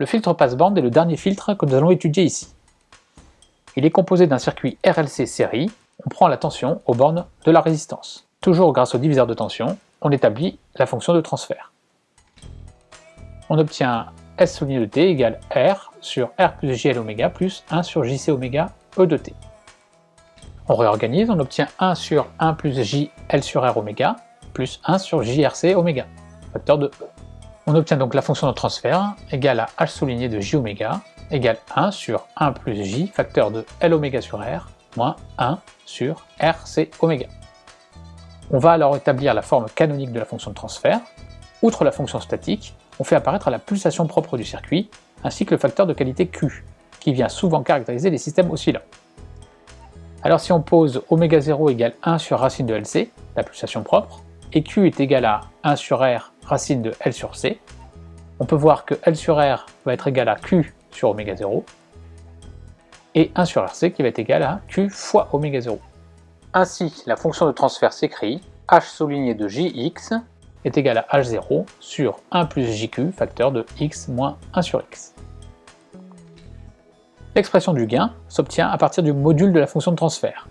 Le filtre passeband est le dernier filtre que nous allons étudier ici. Il est composé d'un circuit RLC série, on prend la tension aux bornes de la résistance. Toujours grâce au diviseur de tension, on établit la fonction de transfert. On obtient S de t égale R sur R plus JL oméga plus 1 sur JC oméga E de t. On réorganise, on obtient 1 sur 1 plus JL sur R oméga plus 1 sur JRC oméga, facteur de E. On obtient donc la fonction de transfert égale à H souligné de J oméga égale 1 sur 1 plus J facteur de L oméga sur R moins 1 sur RC oméga. On va alors établir la forme canonique de la fonction de transfert. Outre la fonction statique, on fait apparaître la pulsation propre du circuit, ainsi que le facteur de qualité Q, qui vient souvent caractériser les systèmes oscillants. Alors si on pose ω0 égale 1 sur racine de LC, la pulsation propre, et Q est égal à 1 sur R racine de L sur C, on peut voir que L sur R va être égal à Q sur ω0, et 1 sur RC qui va être égal à Q fois ω0. Ainsi, la fonction de transfert s'écrit h souligné de jx est égal à h0 sur 1 plus jq facteur de x moins 1 sur x. L'expression du gain s'obtient à partir du module de la fonction de transfert.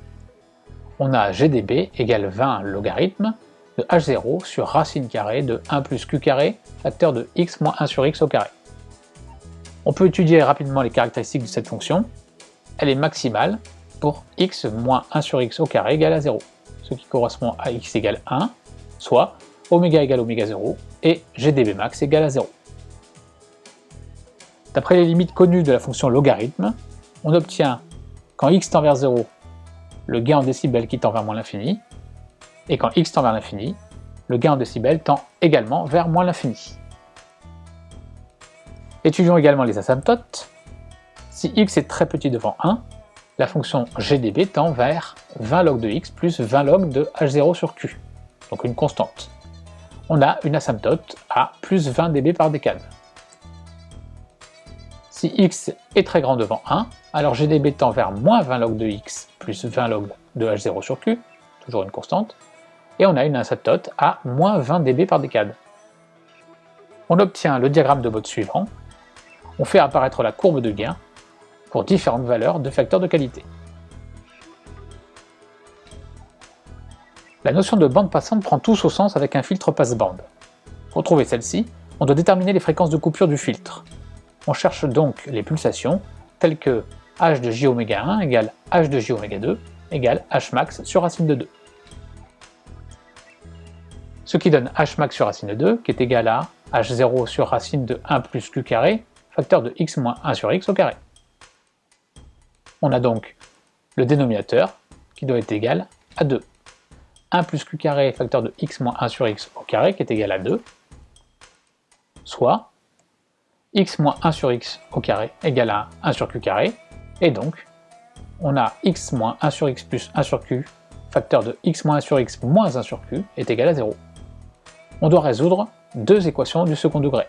On a gdb égale 20 logarithme de h0 sur racine carrée de 1 plus q carré facteur de x moins 1 sur x au carré. On peut étudier rapidement les caractéristiques de cette fonction. Elle est maximale pour x moins 1 sur x au carré égale à 0, ce qui correspond à x égale 1, soit oméga égale oméga 0 et gdb max égale à 0. D'après les limites connues de la fonction logarithme, on obtient quand x tend vers 0, le gain en décibels qui tend vers moins l'infini, et quand x tend vers l'infini, le gain en décibels tend également vers moins l'infini. Étudions également les asymptotes. Si x est très petit devant 1, la fonction gdb tend vers 20 log de x plus 20 log de h0 sur q, donc une constante. On a une asymptote à plus 20 dB par décade. Si x est très grand devant 1, alors gdb tend vers moins 20 log de x plus 20 log de h0 sur q, toujours une constante, et on a une asymptote à moins 20 dB par décade. On obtient le diagramme de mode suivant, on fait apparaître la courbe de gain pour différentes valeurs de facteurs de qualité. La notion de bande passante prend tout son sens avec un filtre passe-bande. Pour trouver celle-ci, on doit déterminer les fréquences de coupure du filtre. On cherche donc les pulsations telles que h de j-1 égale h de j-2 égale h max sur racine de 2. Ce qui donne h max sur racine de 2 qui est égal à h0 sur racine de 1 plus q carré facteur de x moins 1 sur x au carré. On a donc le dénominateur qui doit être égal à 2. 1 plus q carré facteur de x moins 1 sur x au carré qui est égal à 2, soit x moins 1 sur x au carré égale à 1 sur q carré, et donc on a x moins 1 sur x plus 1 sur q facteur de x moins 1 sur x moins 1 sur q est égal à 0. On doit résoudre deux équations du second degré.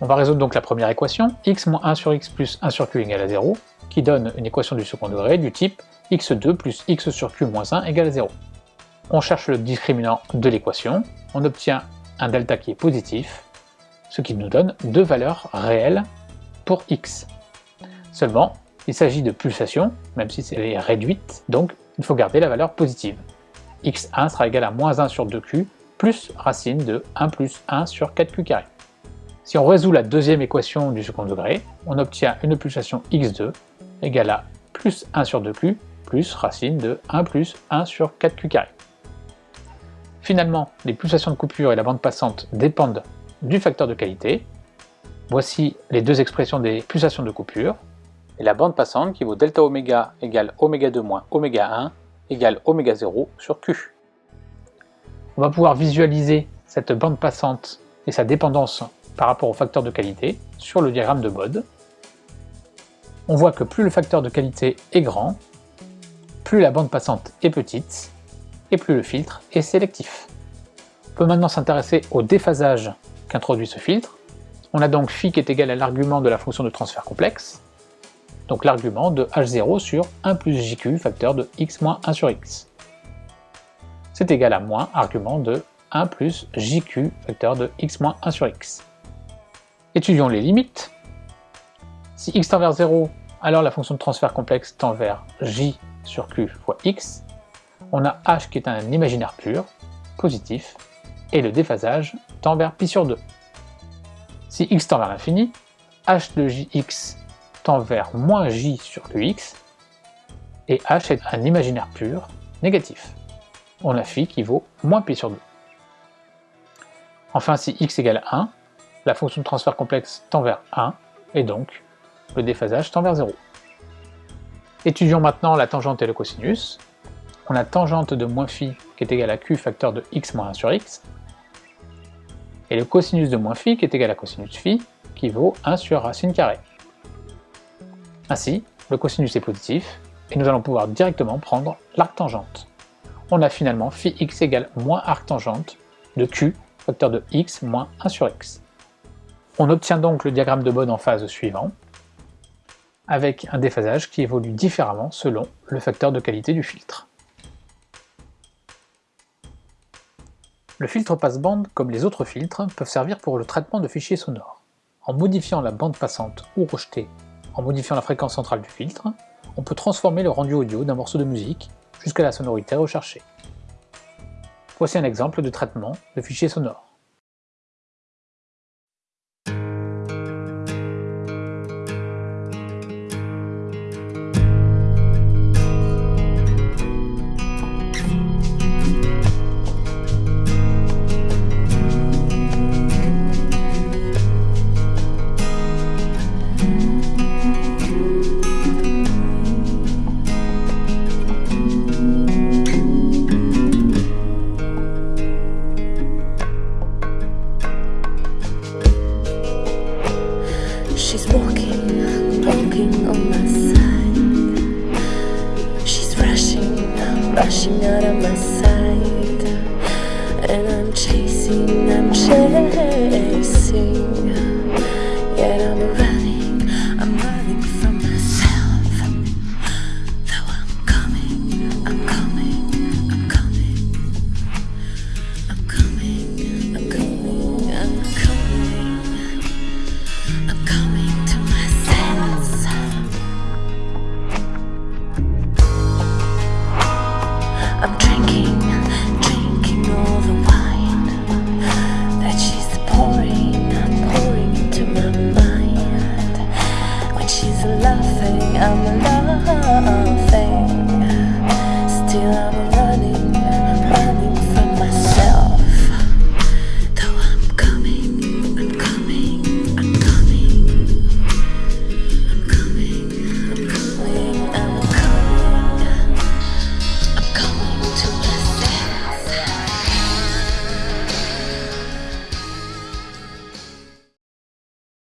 On va résoudre donc la première équation, x moins 1 sur x plus 1 sur q égale à 0, qui donne une équation du second degré du type x2 plus x sur q moins 1 égale à 0. On cherche le discriminant de l'équation, on obtient un delta qui est positif, ce qui nous donne deux valeurs réelles pour x. Seulement, il s'agit de pulsation, même si c'est réduite, donc il faut garder la valeur positive. x1 sera égal à moins 1 sur 2q plus racine de 1 plus 1 sur 4q carré. Si on résout la deuxième équation du second degré, on obtient une pulsation x2 égale à plus 1 sur 2q plus racine de 1 plus 1 sur 4q carré. Finalement, les pulsations de coupure et la bande passante dépendent du facteur de qualité. Voici les deux expressions des pulsations de coupure. Et la bande passante qui vaut delta oméga égale oméga 2 moins oméga 1 égale oméga 0 sur Q. On va pouvoir visualiser cette bande passante et sa dépendance par rapport au facteur de qualité sur le diagramme de Bode. On voit que plus le facteur de qualité est grand, plus la bande passante est petite, et plus le filtre est sélectif. On peut maintenant s'intéresser au déphasage qu'introduit ce filtre. On a donc phi qui est égal à l'argument de la fonction de transfert complexe, donc l'argument de h0 sur 1 plus jq facteur de x moins 1 sur x. C'est égal à moins argument de 1 plus jq facteur de x moins 1 sur x. Étudions les limites. Si x tend vers 0, alors la fonction de transfert complexe tend vers j sur q fois x. On a h qui est un imaginaire pur, positif, et le déphasage tend vers pi sur 2. Si x tend vers l'infini, h de jx tend vers moins j sur qx, et h est un imaginaire pur, négatif. On a phi qui vaut moins pi sur 2. Enfin, si x égale 1, la fonction de transfert complexe tend vers 1, et donc le déphasage tend vers 0. Étudions maintenant la tangente et le cosinus. On a tangente de moins phi qui est égale à q facteur de x moins 1 sur x, et le cosinus de moins phi qui est égal à cosinus phi, qui vaut 1 sur racine carrée. Ainsi, le cosinus est positif, et nous allons pouvoir directement prendre l'arc tangente. On a finalement phi x égale moins arc tangente de q facteur de x moins 1 sur x. On obtient donc le diagramme de Bode en phase suivant, avec un déphasage qui évolue différemment selon le facteur de qualité du filtre. Le filtre passe-bande, comme les autres filtres, peuvent servir pour le traitement de fichiers sonores. En modifiant la bande passante ou rejetée, en modifiant la fréquence centrale du filtre, on peut transformer le rendu audio d'un morceau de musique jusqu'à la sonorité recherchée. Voici un exemple de traitement de fichiers sonores. She's walking, walking on my side. She's rushing, rushing out of my sight.